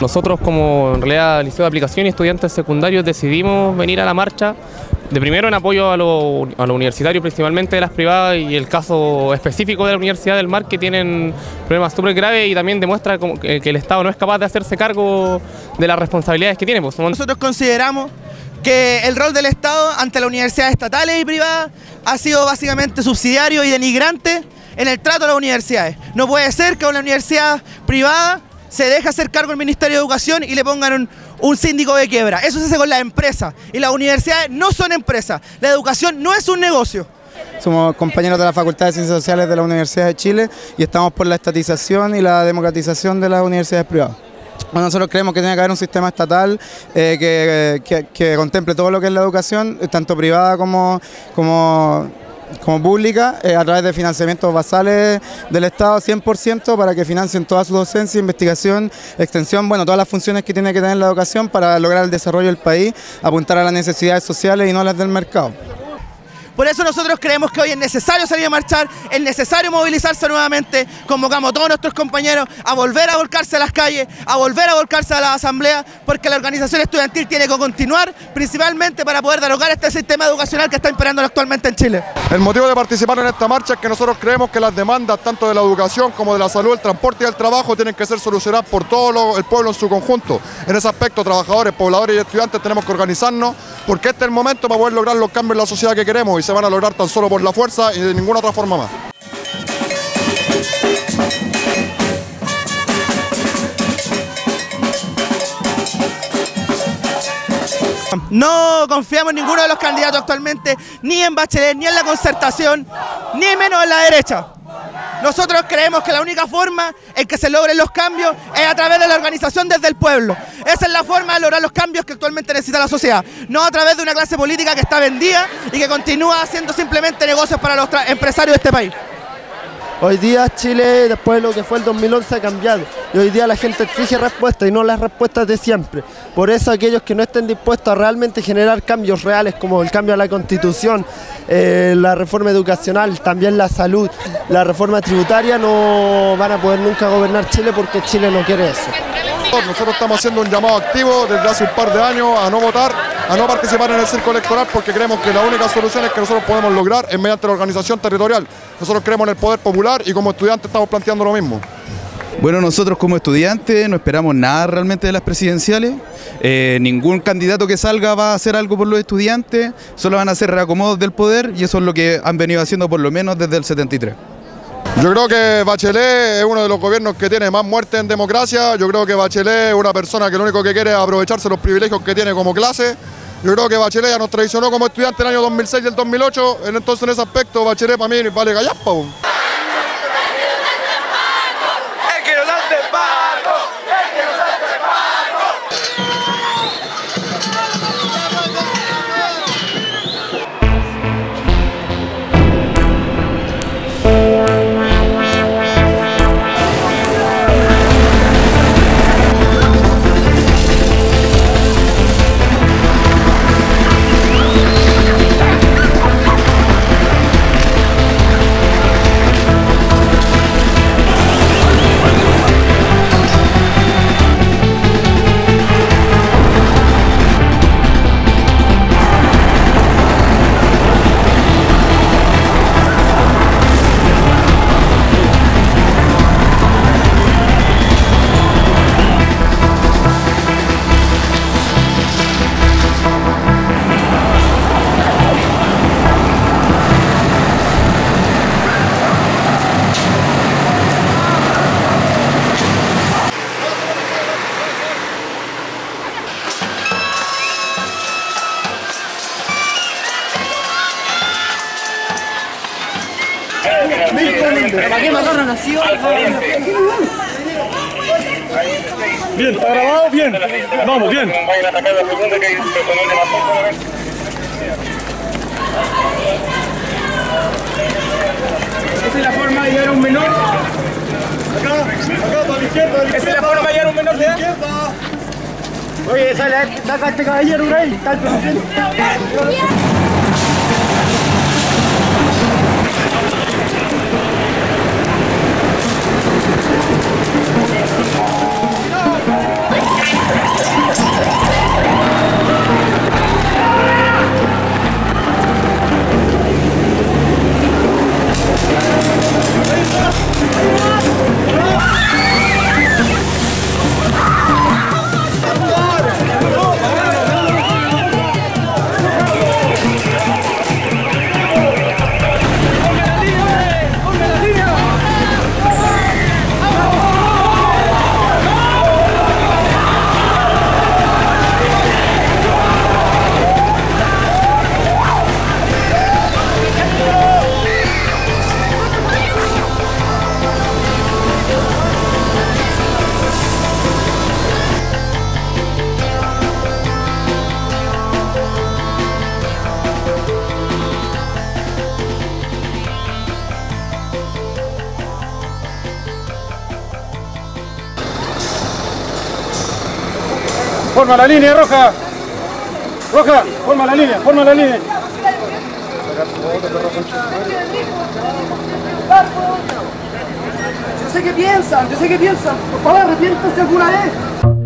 Nosotros como en realidad Liceo de Aplicación y estudiantes secundarios decidimos venir a la marcha de primero en apoyo a los a lo universitarios, principalmente de las privadas y el caso específico de la Universidad del Mar que tienen problemas súper graves y también demuestra que, el Estado no es capaz de hacerse cargo de las responsabilidades que tiene. Pues, Nosotros consideramos que el rol del Estado ante las universidades estatales y privadas ha sido básicamente subsidiario y denigrante en el trato a las universidades. No puede ser que una universidad privada se deje hacer cargo el Ministerio de Educación y le pongan un, un síndico de quiebra. Eso se hace con las empresas y las universidades no son empresas. La educación no es un negocio. Somos compañeros de la Facultad de Ciencias Sociales de la Universidad de Chile y estamos por la estatización y la democratización de las universidades privadas. Nosotros creemos que tiene que haber un sistema estatal eh, que, que- que contemple todo lo que es la educación, tanto privada como, como, como pública, eh, a través de financiamientos basales del Estado 100% para que financien toda su docencia, investigación, extensión, bueno, todas las funciones que tiene que tener la educación para lograr el desarrollo del país, apuntar a las necesidades sociales y no a las del mercado. Por eso nosotros creemos que hoy es necesario salir a marchar, es necesario movilizarse nuevamente, convocamos a todos nuestros compañeros a volver a volcarse a las calles, a volver a volcarse a la asamblea, porque la organización estudiantil tiene que continuar, principalmente para poder derogar este sistema educacional que está imperando actualmente en Chile. El motivo de participar en esta marcha es que nosotros creemos que las demandas tanto de la educación como de la salud, el transporte y el trabajo tienen que ser solucionadas por todo el pueblo en su conjunto. En ese aspecto, trabajadores, pobladores y estudiantes tenemos que organizarnos porque este es el momento para poder lograr los cambios en la sociedad que queremos y se van a lograr tan solo por la fuerza y de ninguna otra forma más. No confiamos en ninguno de los candidatos actualmente, ni en Bachelet, ni en la concertación, ni menos en la derecha. Nosotros creemos que la única forma en que se logren los cambios es a través de la organización desde el pueblo. Esa es la forma de lograr los cambios que actualmente necesita la sociedad, no a través de una clase política que está vendida y que continúa haciendo simplemente negocios para los empresarios de este país. Hoy día Chile, después de lo que fue el 2011, ha cambiado. Y hoy día la gente exige respuestas y no las respuestas de siempre. Por eso aquellos que no estén dispuestos a realmente generar cambios reales, como el cambio a la constitución, eh, la reforma educacional, también la salud, la reforma tributaria, no van a poder nunca gobernar Chile porque Chile no quiere eso. Nosotros estamos haciendo un llamado activo desde hace un par de años a no votar, a no participar en el circo electoral porque creemos que la única solución es que nosotros podemos lograr es mediante la organización territorial. Nosotros creemos en el poder popular y como estudiantes estamos planteando lo mismo. Bueno, nosotros como estudiantes no esperamos nada realmente de las presidenciales. Eh, ningún candidato que salga va a hacer algo por los estudiantes, solo van a hacer reacomodos del poder y eso es lo que han venido haciendo por lo menos desde el 73. Yo creo que Bachelet es uno de los gobiernos que tiene más muerte en democracia. Yo creo que Bachelet es una persona que lo único que quiere es aprovecharse los privilegios que tiene como clase. Yo creo que Bachelet ya nos traicionó como estudiante en el año 2006 y el 2008. Entonces en ese aspecto Bachelet para mí vale gallaspa. Bien, ¿está grabado? Bien. Vamos, bien. Esa es la forma de llegar a un menor. Acá, acá, para la izquierda. Esa es la forma de llegar a un menor de edad. Oye, sale, saca este caballero. Está el presidente. Forma la línea, Roja. Roja, forma la línea, forma la línea. Yo sé que piensan, yo sé que piensan. Por favor, arrepiéntanse alguna vez.